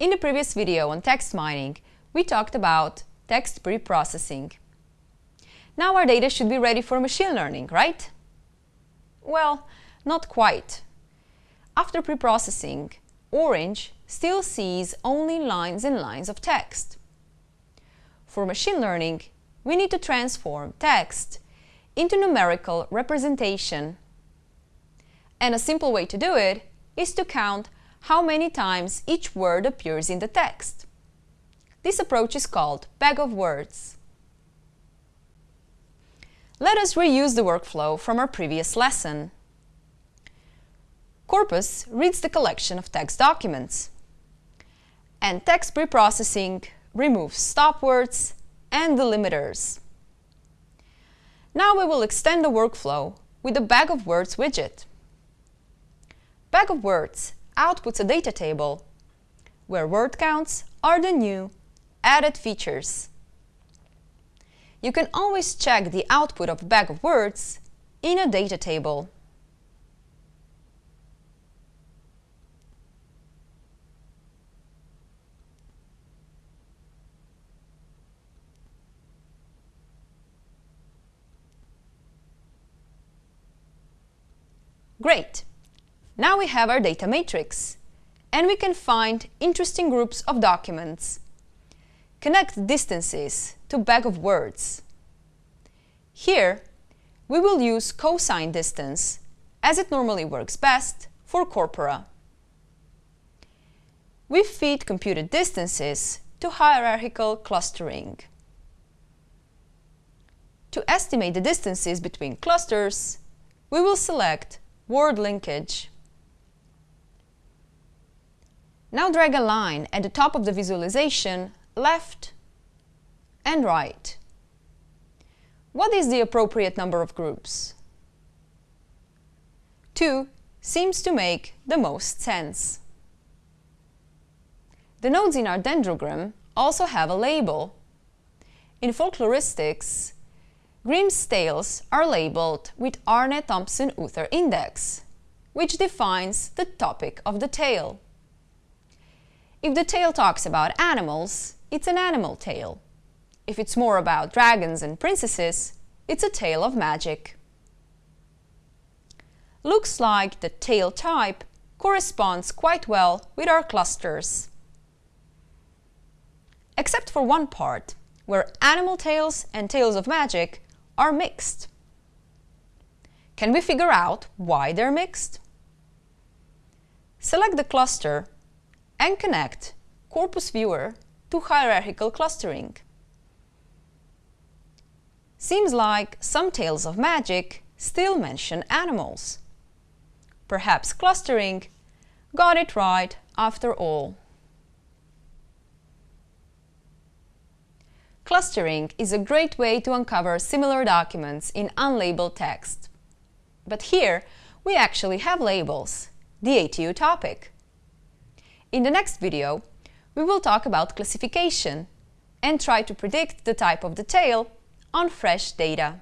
In the previous video on text mining, we talked about text pre-processing. Now our data should be ready for machine learning, right? Well, not quite. After pre-processing, Orange still sees only lines and lines of text. For machine learning, we need to transform text into numerical representation. And a simple way to do it is to count how many times each word appears in the text. This approach is called bag of words. Let us reuse the workflow from our previous lesson. Corpus reads the collection of text documents, and text preprocessing removes stop words and delimiters. Now we will extend the workflow with the Bag of Words widget. Bag of Words outputs a data table where word counts are the new added features. You can always check the output of a bag of words in a data table. Great! Now we have our data matrix, and we can find interesting groups of documents. Connect distances to bag of words. Here, we will use cosine distance, as it normally works best for corpora. We feed computed distances to hierarchical clustering. To estimate the distances between clusters, we will select Ward linkage. Now drag a line at the top of the visualization left and right. What is the appropriate number of groups? 2 seems to make the most sense. The nodes in our dendrogram also have a label. In folkloristics, Grimm's tales are labeled with Aarne-Thompson-Uther index, which defines the topic of the tale. If the tale talks about animals, it's an animal tale. If it's more about dragons and princesses, it's a tale of magic. Looks like the tale type corresponds quite well with our clusters. Except for one part, where animal tales and tales of magic are mixed. Can we figure out why they're mixed? Select the cluster and connect Corpus Viewer to hierarchical clustering. Seems like some tales of magic still mention animals. Perhaps clustering got it right after all. Clustering is a great way to uncover similar documents in unlabeled text. But here, we actually have labels, the ATU topic. In the next video, we will talk about classification and try to predict the type of the tale on fresh data.